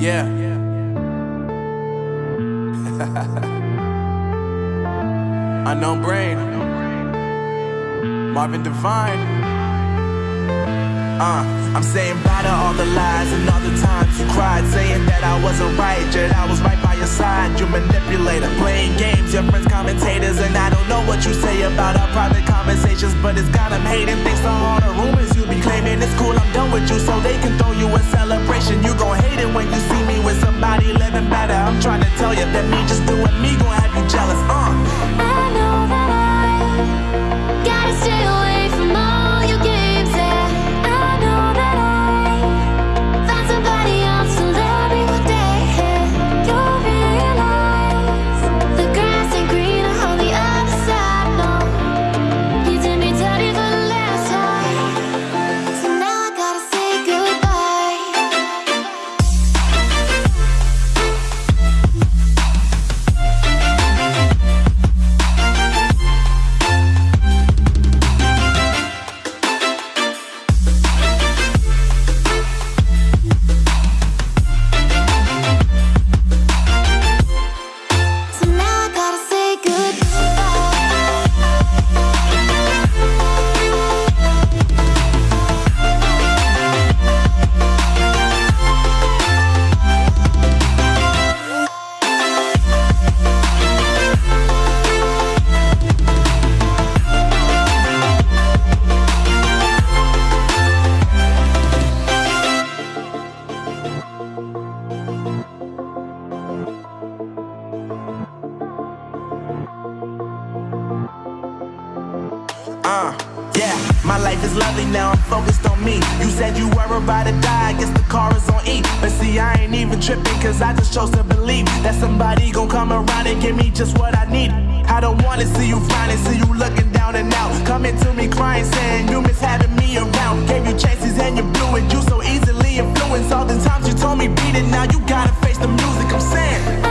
Yeah. Unknown brain. Marvin Divine. Uh, I'm saying bye to all the lies and all the times you cried, saying that I wasn't right, yet I was right by your side. You manipulator, playing games, your friends commentators, and I don't know what you say about our private conversations, but it's got them hating. Thanks to all the rumors you be claiming, it's cool. I'm done with you, so they can throw you a celebration. You gon' hate it when you see me with somebody living better. I'm trying to tell you that me just doing me gon' have you jealous. Uh. I know that I gotta stay away Uh, yeah, my life is lovely now, I'm focused on me. You said you were about to die, I guess the car is on E. But see, I ain't even tripping, cause I just chose to believe that somebody gon' come around and give me just what I need. I don't wanna see you frowning, see you looking down and out. Coming to me crying, saying you miss having me around. Gave you chances and you blew it, you so easily influenced. All the times you told me beat it, now you gotta face the music, I'm saying.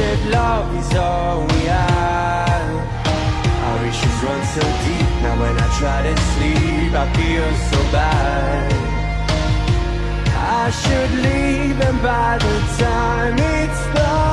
Tainted love is all we have? Our issues run so deep, now when I try to sleep I feel so bad I should leave and by the time it's done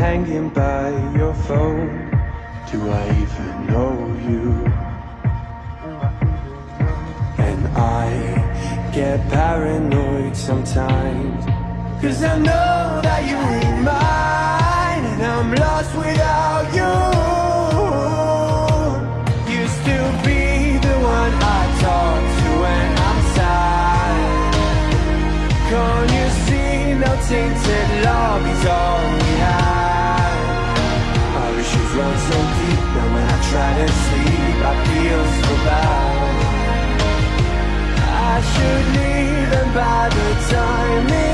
hanging by your phone. Do I even know you? And I get paranoid sometimes. Cause I know that you ain't mine And I'm lost without you. Used to be the one I talk to when I'm sad. Can't you see no tainted love is all can't sleep, I feel so bad. I should leave and by the time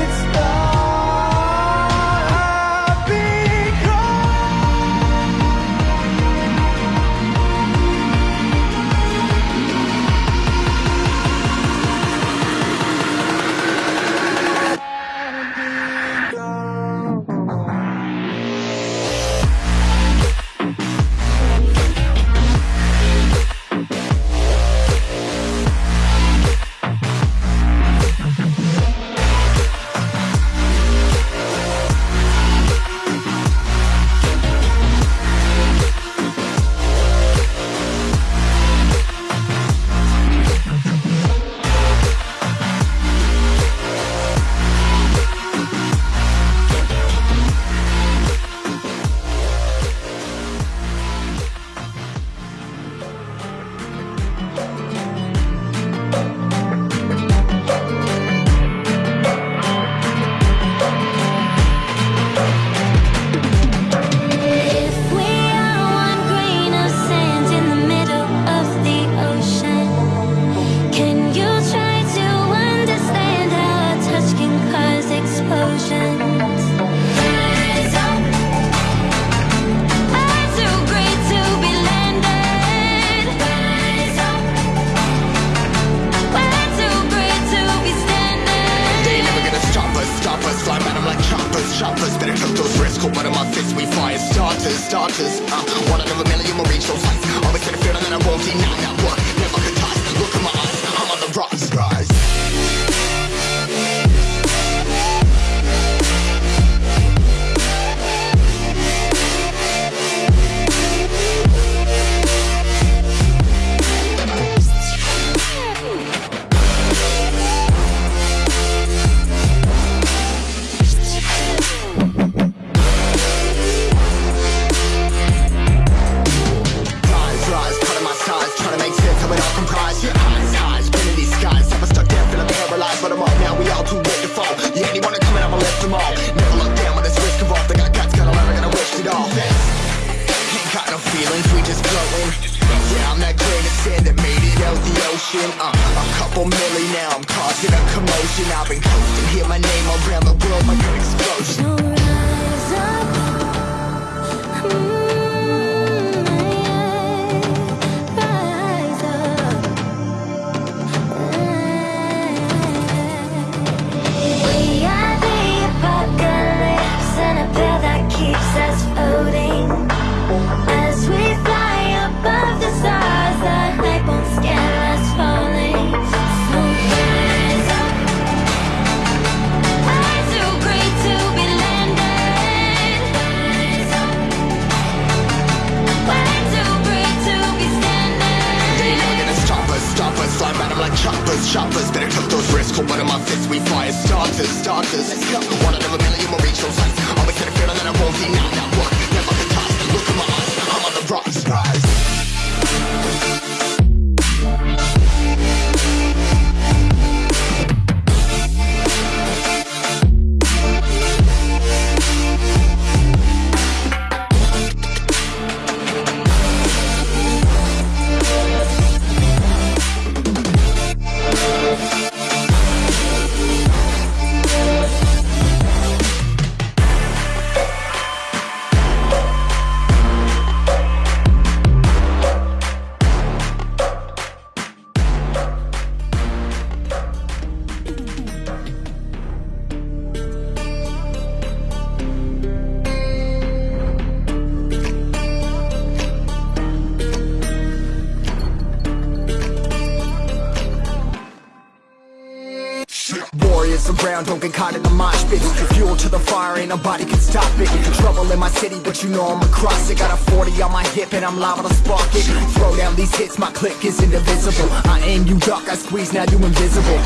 but you know I'm across it. Got a 40 on my hip and I'm liable to spark it. Throw down these hits, my click is indivisible. I aim, you duck, I squeeze, now you invisible.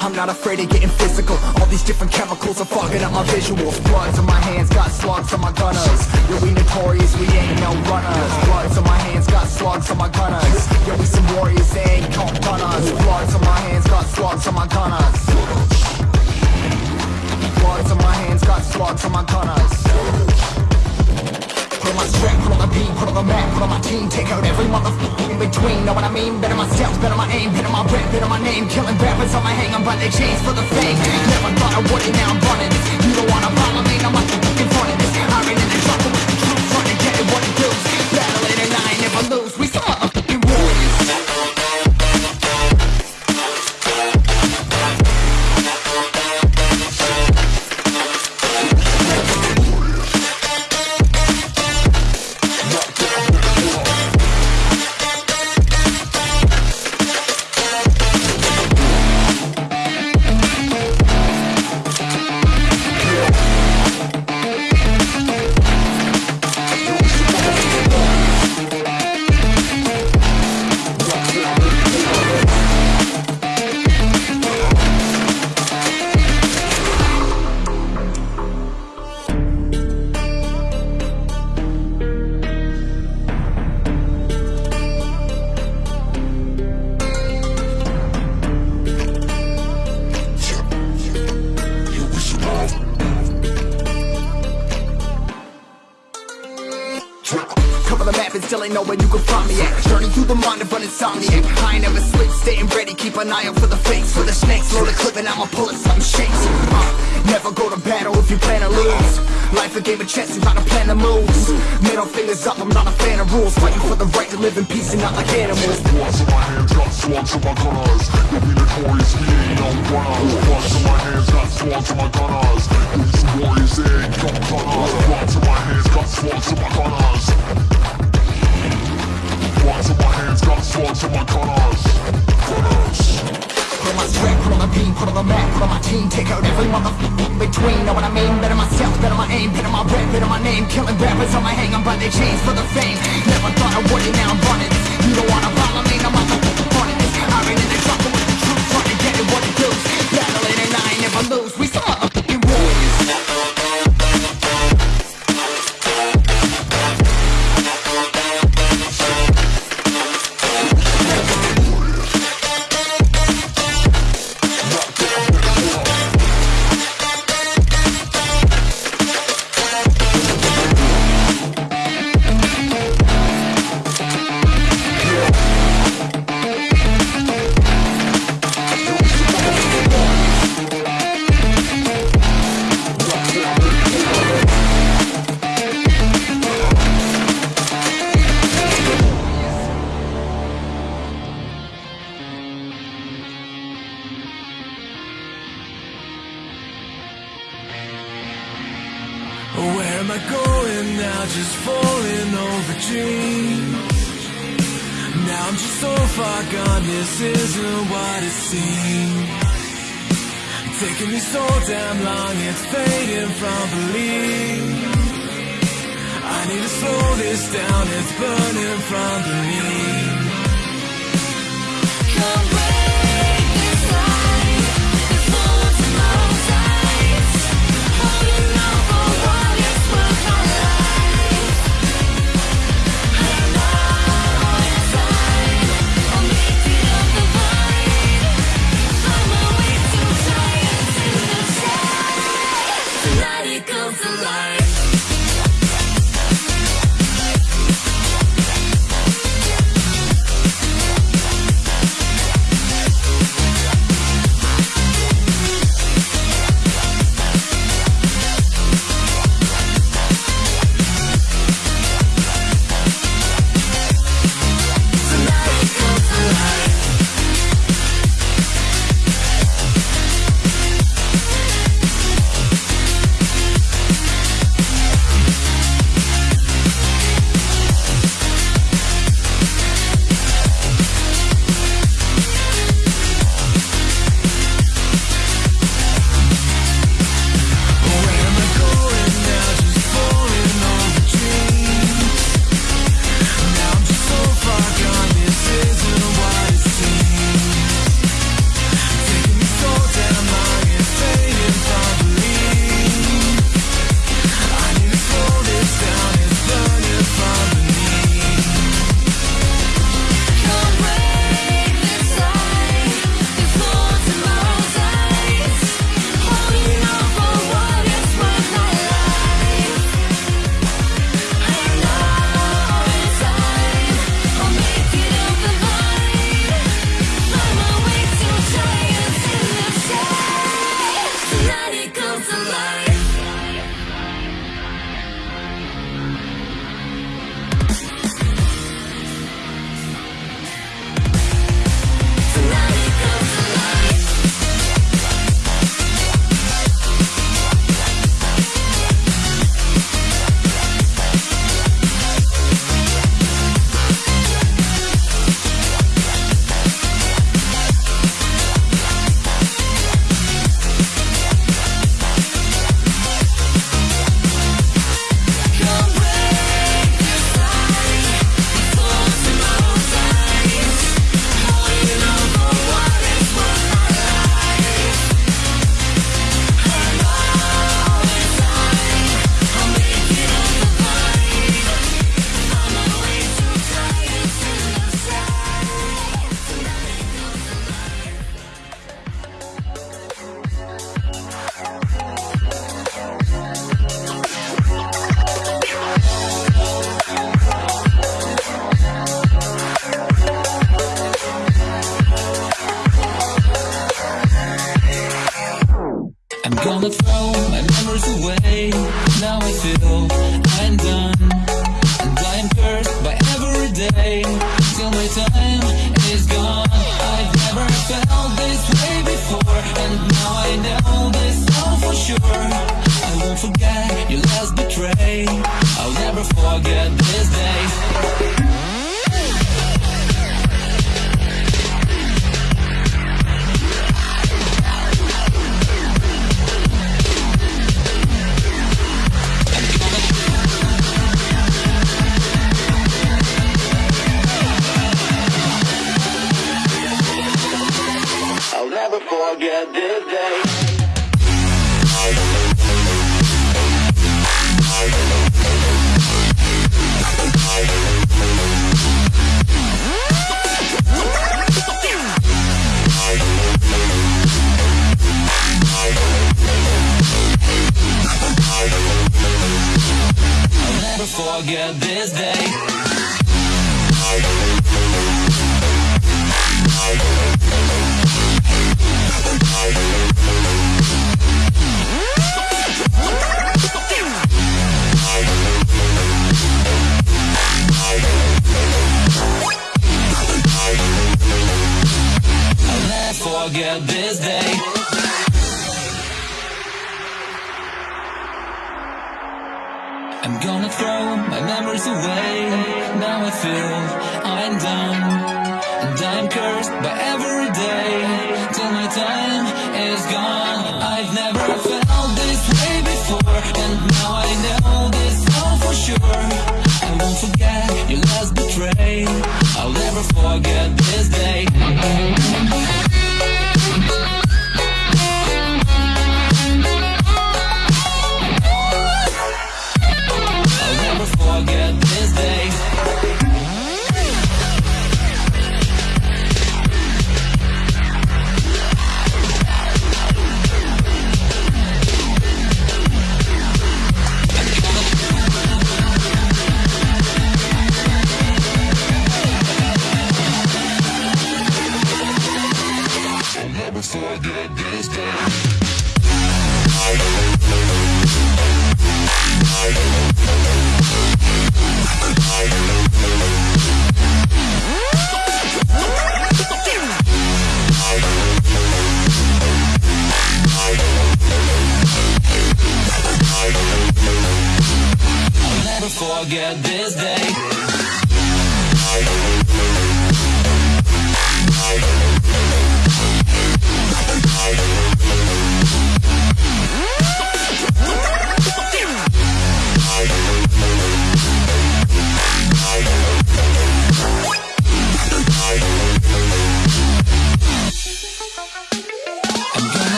I'm not afraid of getting physical All these different chemicals are fogging up my visuals Bloods on my hands, got slugs on my gunners Yo, we notorious, we ain't no runners Bloods on my hands, got slugs on my gunners Yo, we some warriors, they ain't called gunners Bloods on my hands, got slugs on my gunners Bloods on my hands, got slugs on my gunners On my strap, put on the beat, put on the map, put on my team. Take out every motherfucker in between, know what I mean? Better myself, better my aim, better my rep, better my name. Killing rappers on my hang, I'm by their chains for the fame. Never thought I would it, now I'm running. You don't wanna follow me, I'm out an eye out for the fakes For the snakes, load a clip and I'ma pull it, something shakes. Uh, Never go to battle if you plan to lose. Life a game of chess, you gotta plan the moves Middle fingers up, I'm not a fan of rules. Fighting for the right to live in peace and not like animals. Bloods in my hands, got slugs in my gunners. You'll be notorious, we ain't no runners. Bloods in my hands, got slugs in my gunners. Be some warriors, they ain't no gunners Bloods in my hands, got slugs in my gunners. Bloods in my hands, got slugs in my gunners. Gunners Put on my strap, put on the beam, put on the map, put on my team. Take out every motherfucker in between, know what I mean? Better myself, better my aim, better my rep, better my name. Killing rappers on my hang, I'm by their chains for the fame. Never thought I would it, now I'm running. This You don't wanna follow me, out the running. This I ran in the trouble with the truth, trying to get it what it does Battle it and I ain't never lose, am I going now? Just falling over dreams. Now I'm just so far gone, this isn't what it seems. Taking me so damn long, it's fading from belief. I need to slow this down, it's burning from beneath. Come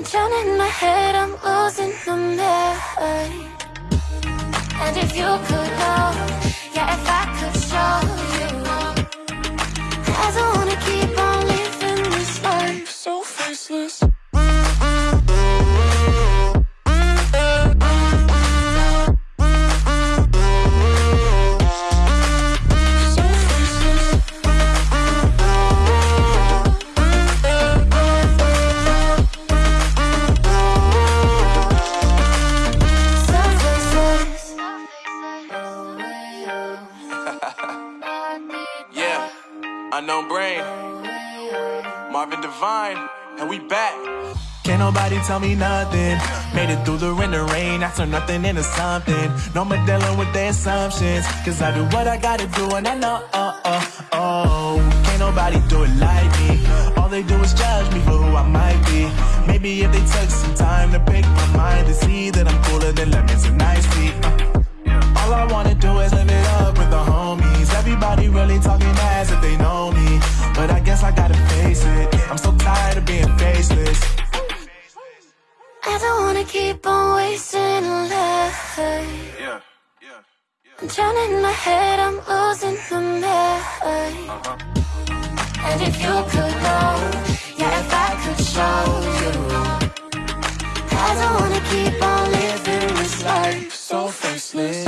I'm drowning my head, I'm losing my mind. And if you could know, yeah, if I could show you Divine, and we back. Can't nobody tell me nothing. Made it through the rain and rain. I turn nothing into something. No more dealing with their assumptions. Cause I do what I gotta do and I know, oh, oh, oh. Can't nobody do it like me. All they do is judge me for who I might be. Maybe if they took some time to pick my mind to see that I'm cooler than lemons and ice tea. Uh, all I wanna do is live it up with the homies. Everybody really talking as if they know me. But I guess I gotta face it. I'm so tired of being faceless. I don't wanna keep on wasting a life. Yeah, yeah, I'm drowning in my head, I'm losing the mind. Uh-huh. And if you could know, yeah, if I could show you, I don't wanna keep on living this life so faceless.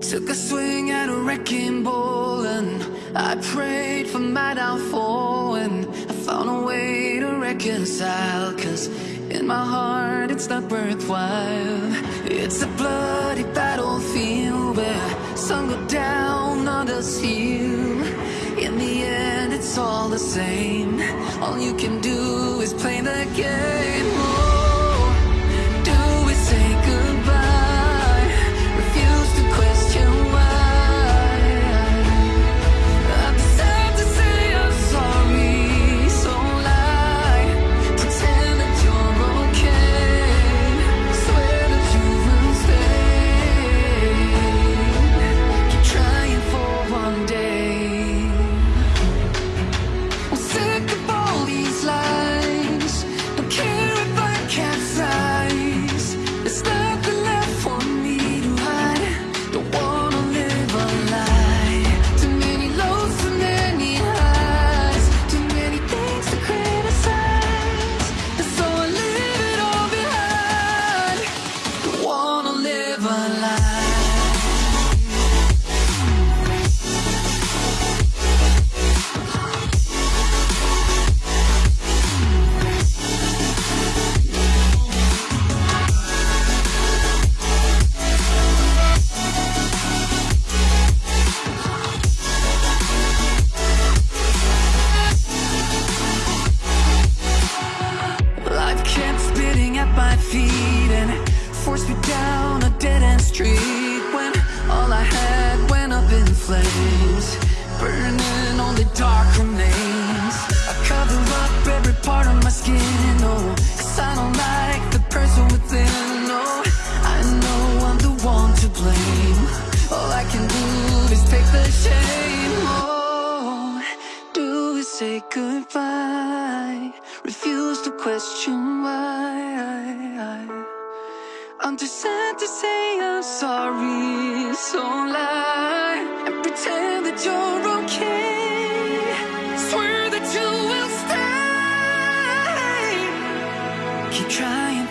Took a swing at a wrecking ball and I prayed for my downfall and found a way to reconcile cause in my heart it's not worthwhile. It's a bloody battlefield where some go down, others heal. In the end it's all the same. All you can do is play the game blame. All I can do is take the shame, oh, do is say goodbye. Refuse to question why. I'm too sad to say I'm sorry, so lie and pretend that you're okay. Swear that you will stay. Keep trying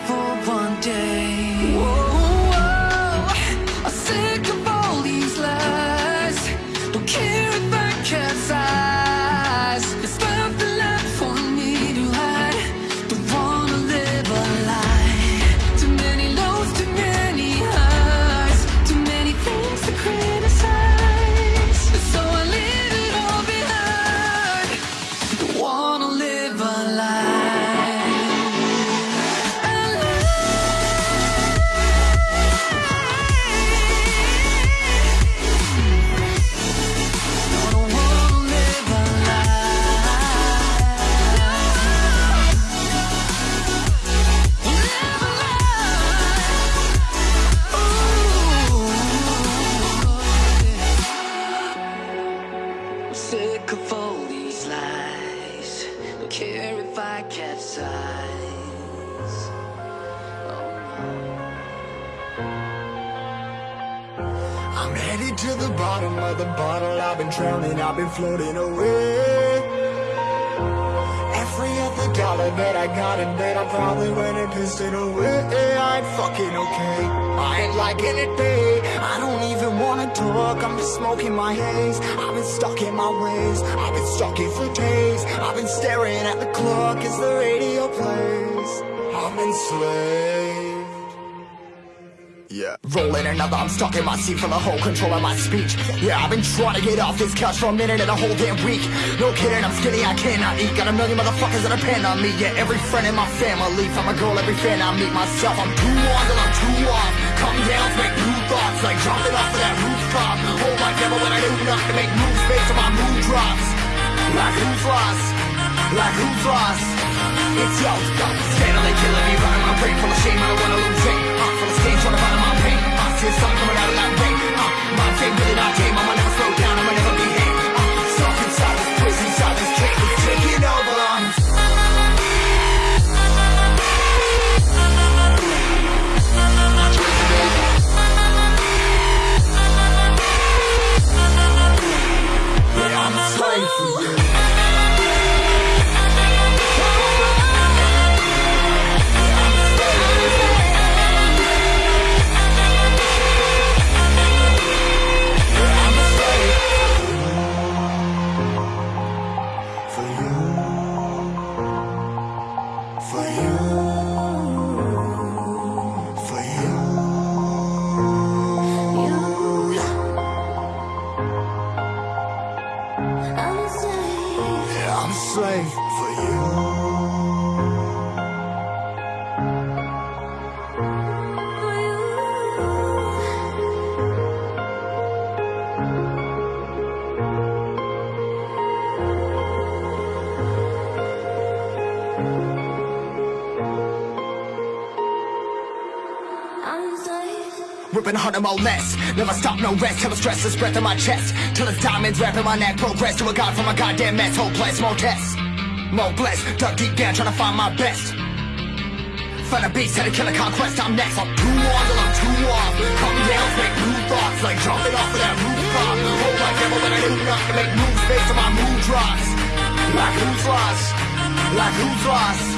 drowning, I've been floating away. Every other dollar that I got in that I probably went and pissed it away. I ain't fucking okay. I ain't liking it, babe. I don't even wanna talk. I'm just smoking my haze. I've been stuck in my ways. I've been stuck in for days. I've been staring at the clock as the radio plays. I'm enslaved. Yeah. Rolling another, I'm stuck in my seat for the whole control of my speech. Yeah, I've been trying to get off this couch for a minute and a whole damn week. No kidding, I'm skinny, I cannot eat. Got a million motherfuckers that depend on me. Yeah, every friend in my family. From a girl, every fan I meet myself. I'm too on till I'm too off. Come down, make new thoughts, like jumping off of that rooftop. Hold my devil when I do nothing to make moves based on my mood drops. Like who's lost? Like who's lost? It's yo, yo, steadily killing me, running my brain full of shame. I don't wanna lose it. Heart full of stage, trying to find my pain. I see the sun coming out of that rain. Uh, my fame really not tame. I'ma never slow down. No rest. Till the stress is breath in my chest. Till it's diamonds wrapping my neck. Progress to a god from a goddamn mess. Hopeless, more tests. More blessed. Dug deep down, trying to find my best. Find a beast, had to kill a conquest. I'm next. I'm too on till I'm too off. Come down, make new thoughts. Like jumping off of that rooftop. Hold my devil when I do not to make moves based on my mood drops. Like who's lost? Like who's lost?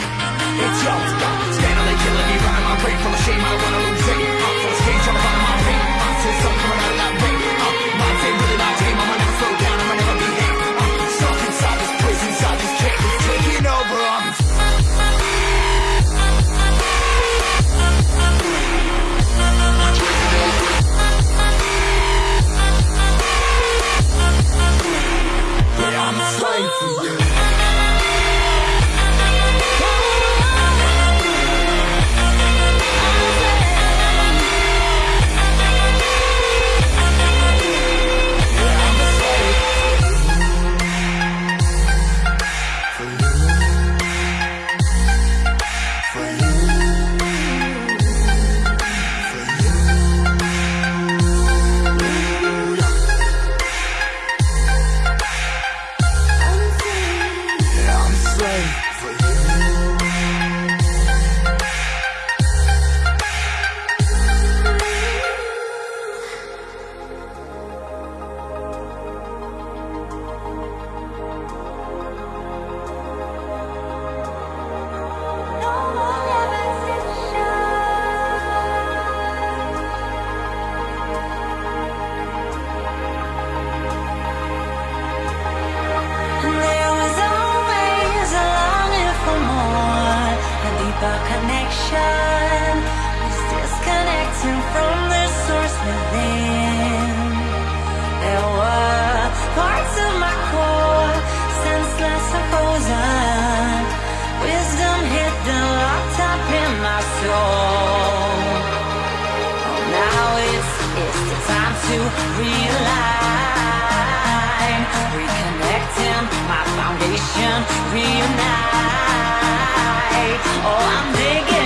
It's yo, stop. Steadily killing me, running my brain full of shame. I wanna lose it. I'm full of stage, trying to find my pain. I see the coming out that. Realign, reconnecting. My foundation, reunite. Oh, I'm digging,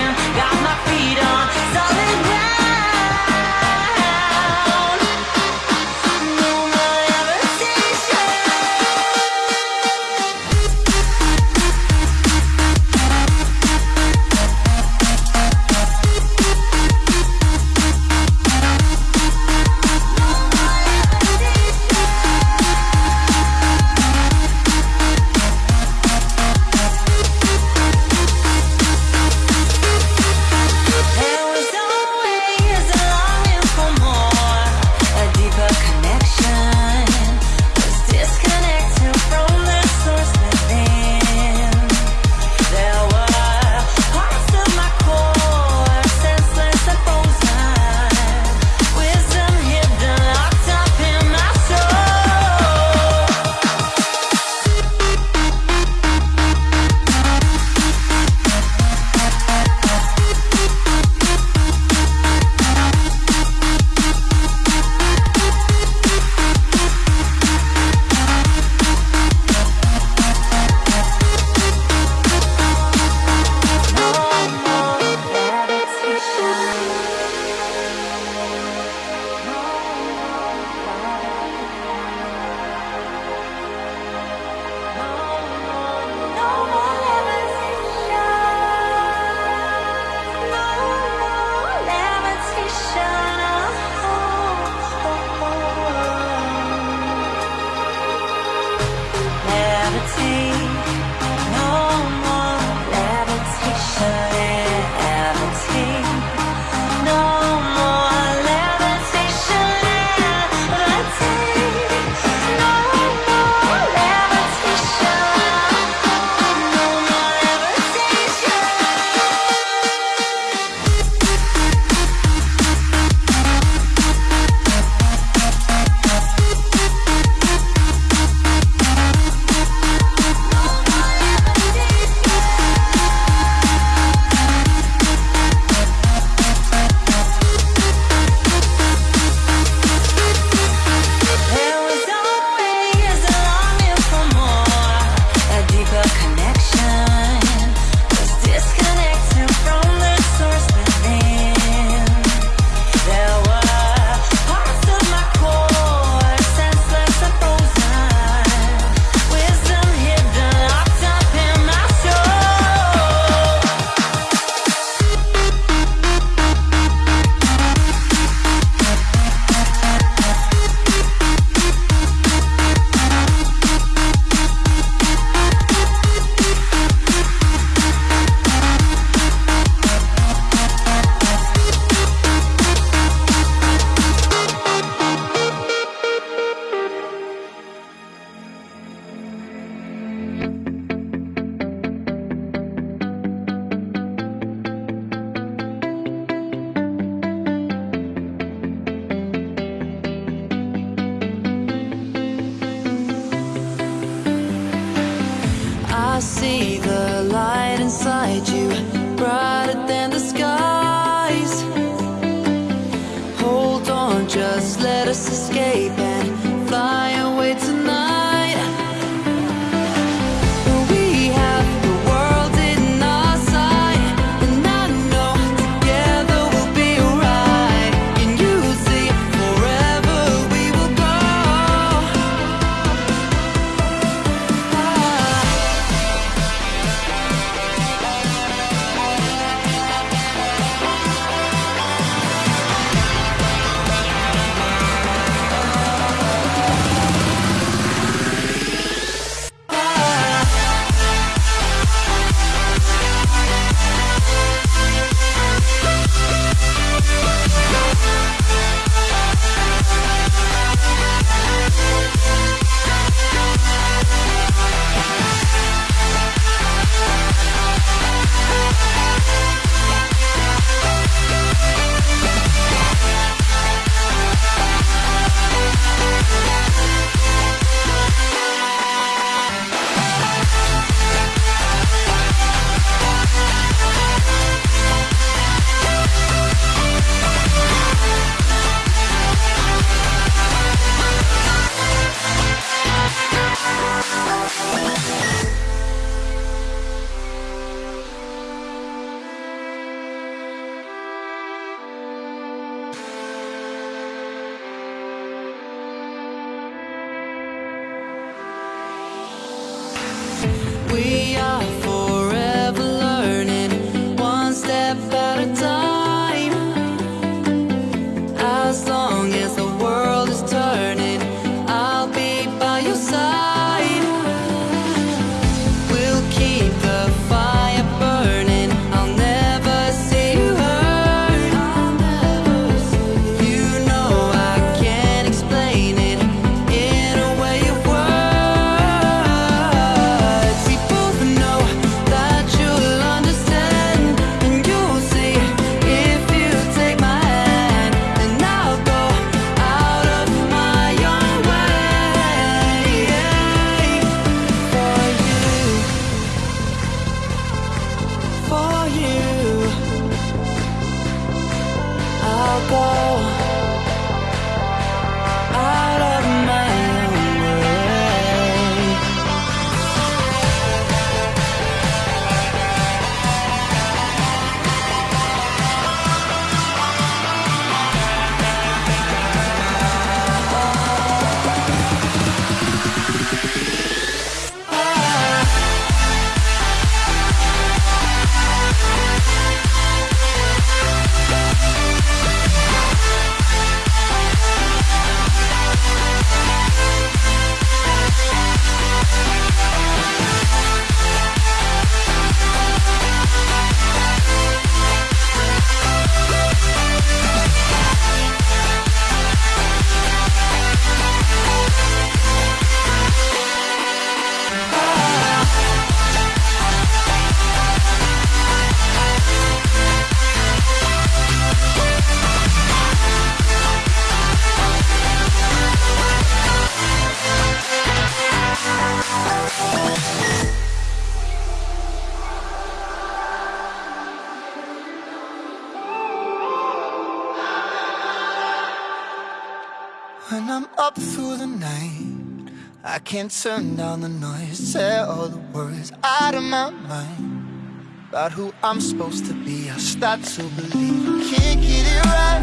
and turn down the noise Tear all the worries out of my mind About who I'm supposed to be. I start to believe I can't get it right.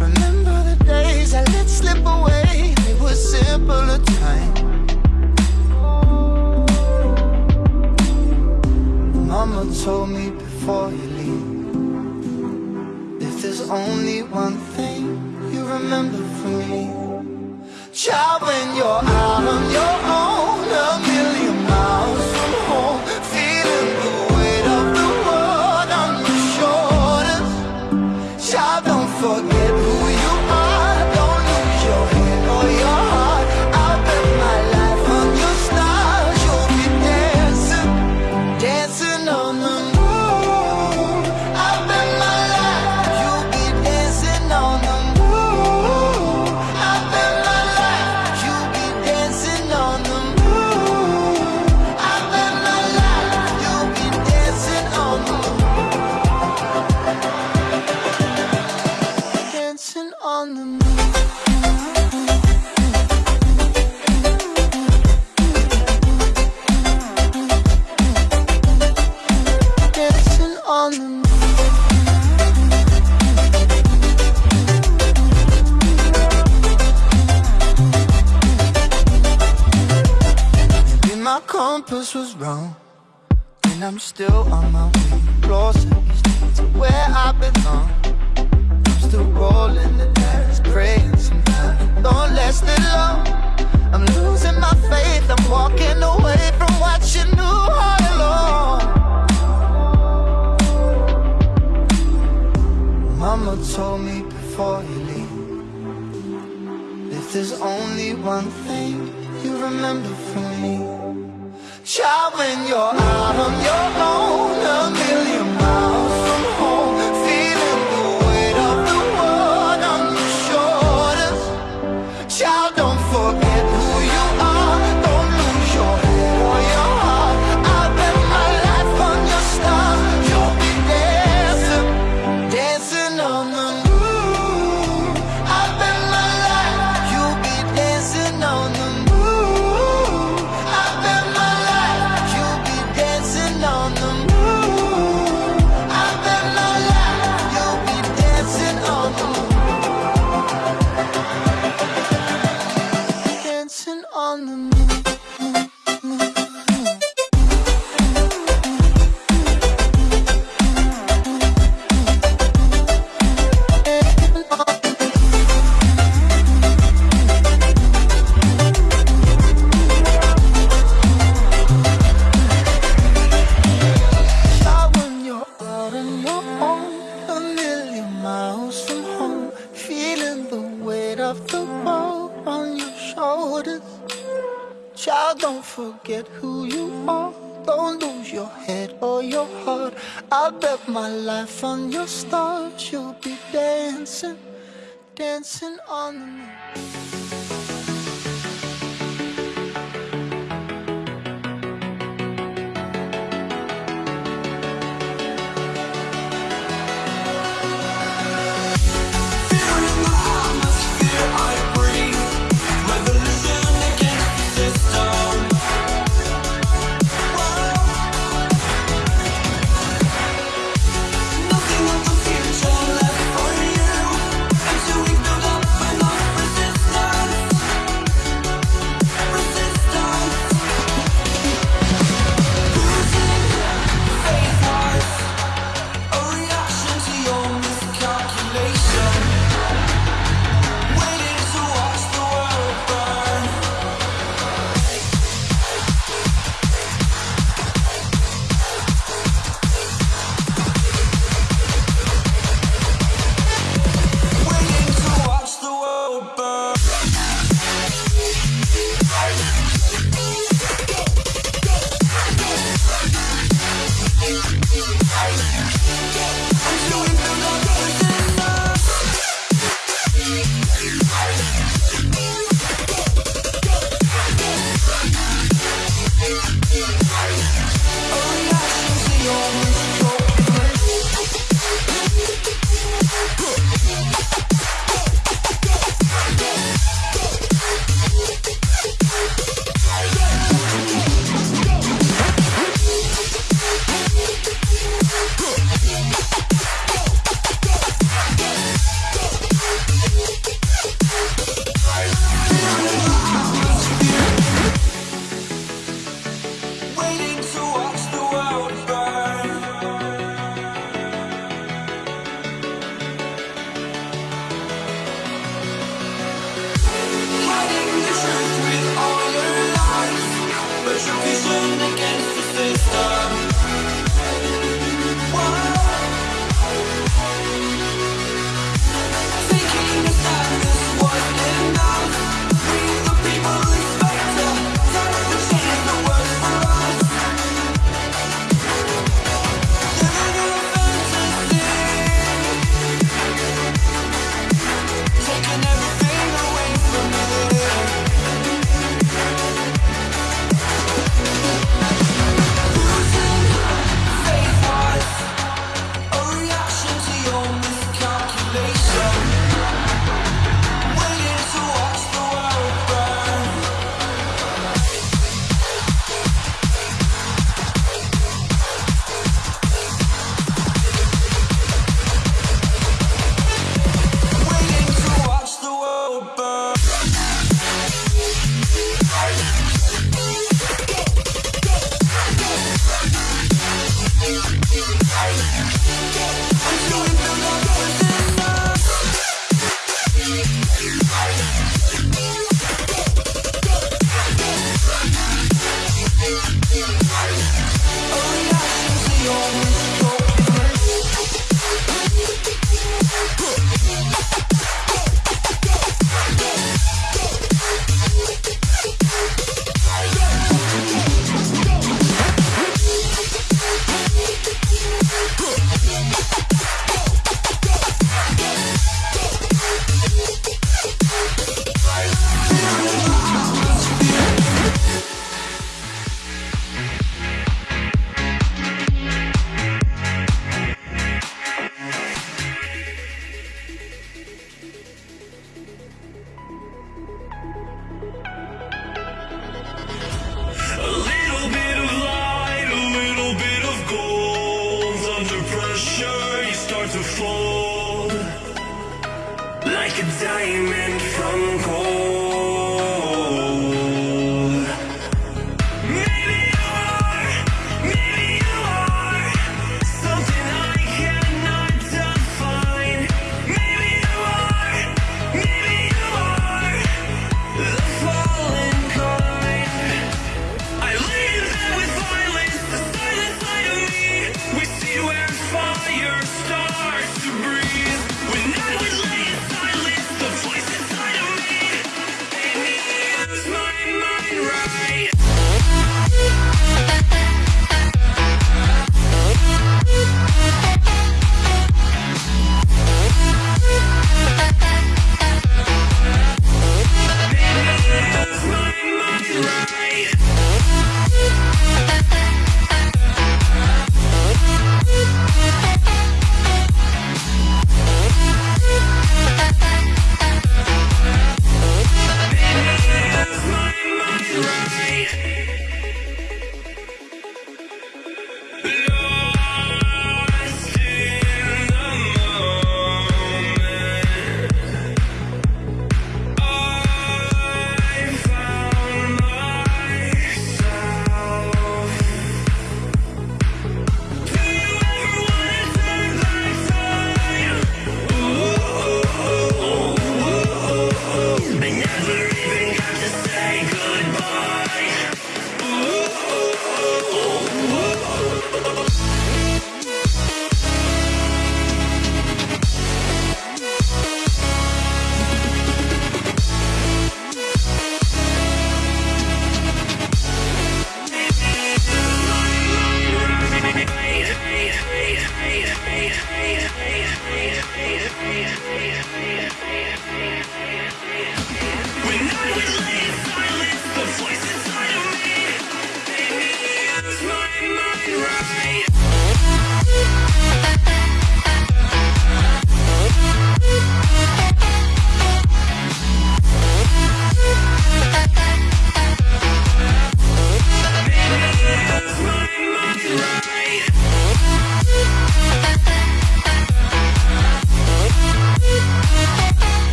Remember the days I let slip away. They were simpler time Mama told me before you leave If there's only one thing you remember from me child when you're out on your own. this was wrong. And I'm still on my way. Closer to where I belong. I'm still rolling the dice Praying somehow. Don't last it long. I'm losing my faith. I'm walking away from what you knew all along. Mama told me before you leave If there's only one thing you remember from me Child, when you're out on your own